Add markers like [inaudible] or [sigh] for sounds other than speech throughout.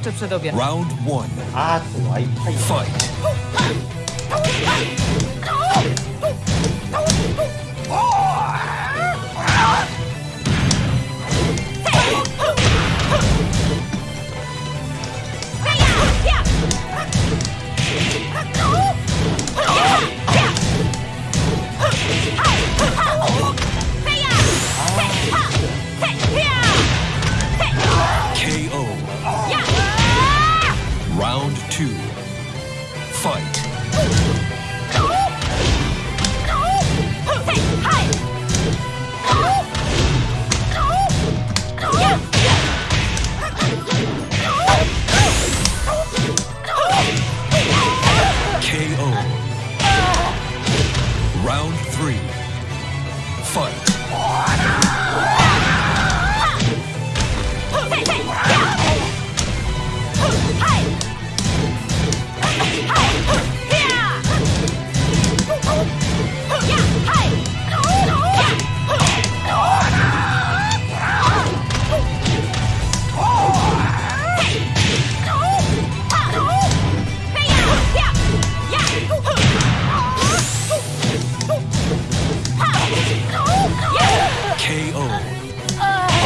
jeszcze przed obiadem. Round one. A tu. Fight. Three. Fight.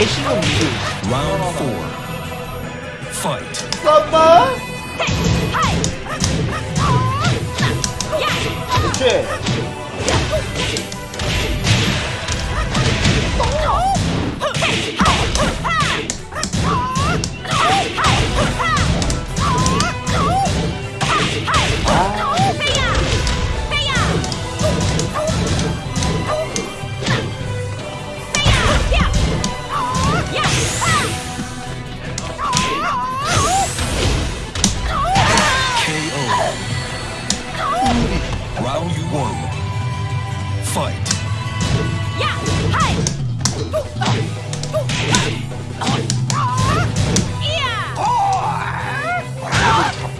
신은 무슨. Round four. Fight. 썸마? 그치? KO. Fight.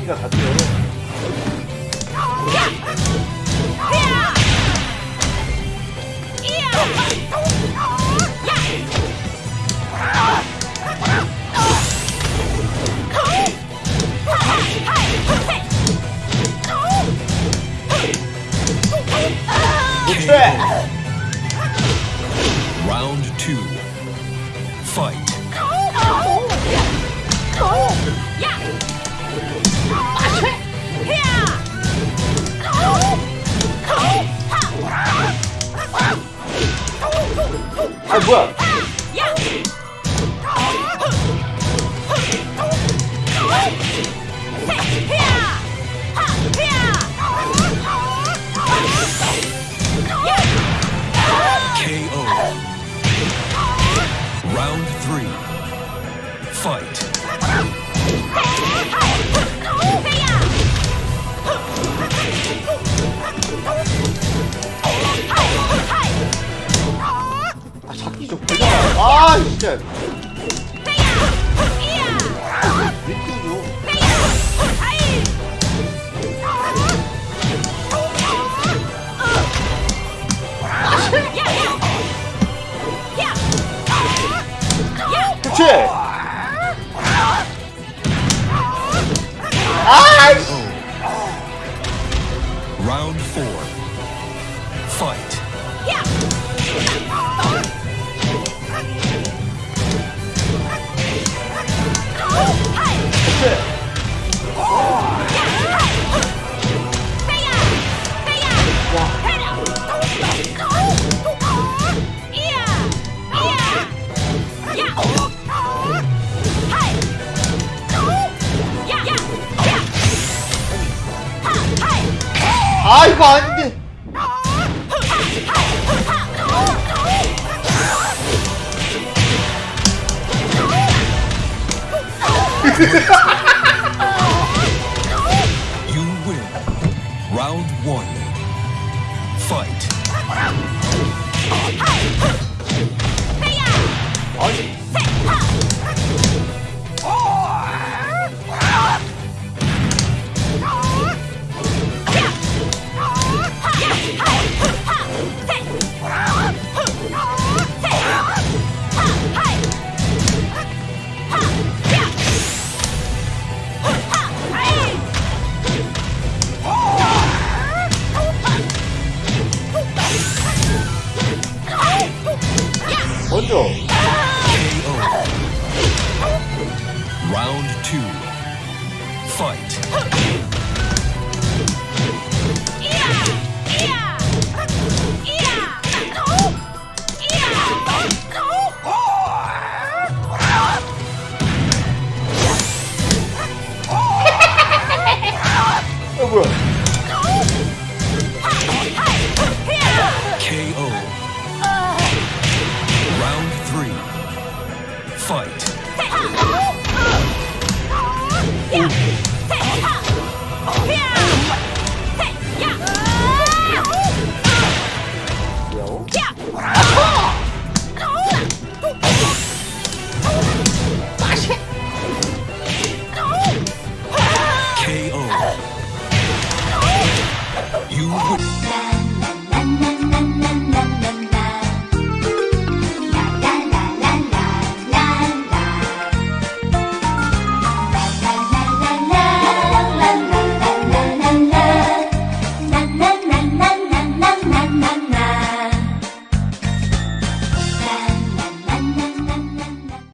잡기가 three. Fight. 아, 잡기 좀 되잖아. 아, 진짜. Round four. Fight. Yeah. 아, 이거 아닌데. You win. Round one. Fight. 아니, Round two. Fight. [laughs] You.